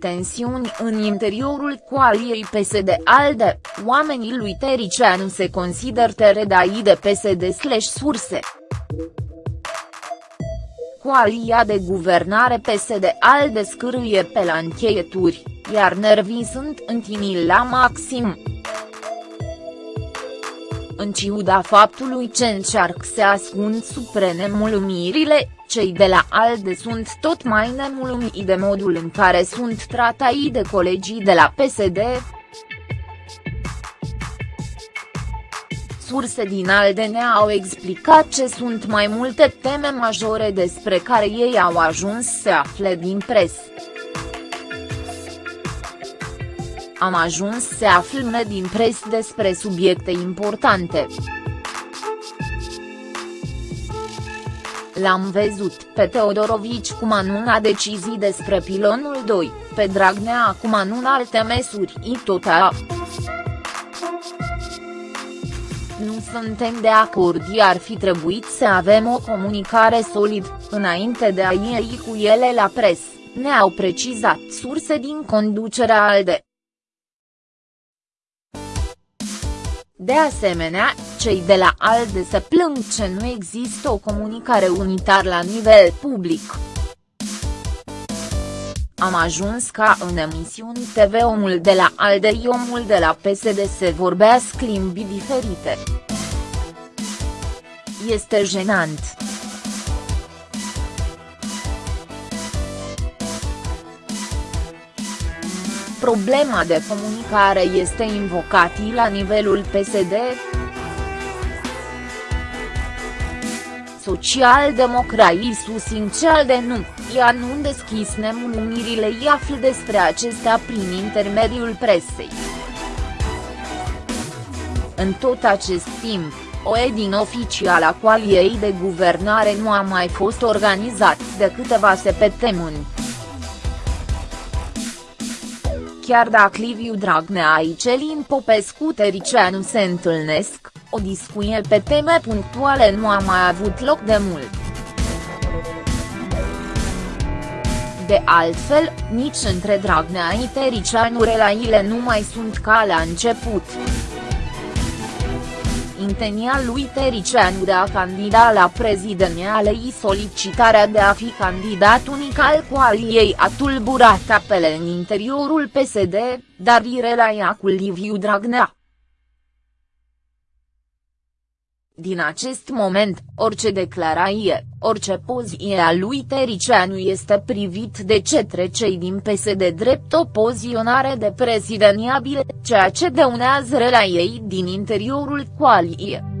Tensiuni în interiorul coaliei PSD-ALDE, oamenii lui Tericeanu se consider teredai de PSD-surse. Coalia de guvernare PSD-ALDE scârâie pe la încheieturi, iar nervii sunt întinii la maxim. În ciuda faptului ce încearcă să ascund sub nemulțumirile, cei de la ALDE sunt tot mai nemulțumiți de modul în care sunt tratai de colegii de la PSD. Surse din ALDE ne-au explicat ce sunt mai multe teme majore despre care ei au ajuns să afle din presă. Am ajuns să aflăm din pres despre subiecte importante. L-am văzut pe Teodorovici cum anună decizii despre pilonul 2, pe Dragnea cum anună alte măsuri i tot a. Nu suntem de acord iar fi trebuit să avem o comunicare solid, înainte de a iei cu ele la pres, ne-au precizat surse din conducerea ALDE. De asemenea, cei de la ALDE se plâng ce nu există o comunicare unitar la nivel public. Am ajuns ca în emisiuni TV omul de la ALDE și omul de la PSD să vorbească limbi diferite. Este jenant. Problema de comunicare este invocată la nivelul PSD. Social-democrații susțin cel de nu, ea nu deschis nemulțumirile i află despre acestea prin intermediul presei. În tot acest timp, o edin oficial a coaliei de guvernare nu a mai fost organizat de câteva săptămâni. Chiar dacă Liviu Dragnea și Celin Popescu Tericeanu se întâlnesc, o discuție pe teme punctuale nu a mai avut loc de mult. De altfel, nici între Dragnea și Tericeanu relațiile nu mai sunt ca la început intenia lui Tericeanu de a candida la prezidențiale solicitarea de a fi candidat unic al coaliei a tulburat apele în interiorul PSD, dar relaia cu Liviu Dragnea. Din acest moment, orice declarație, orice poziție a lui Tericeanu este privit de cetre cei din PSD drept o poziționare de prezidențiabil, ceea ce dăunează ei din interiorul coaliei.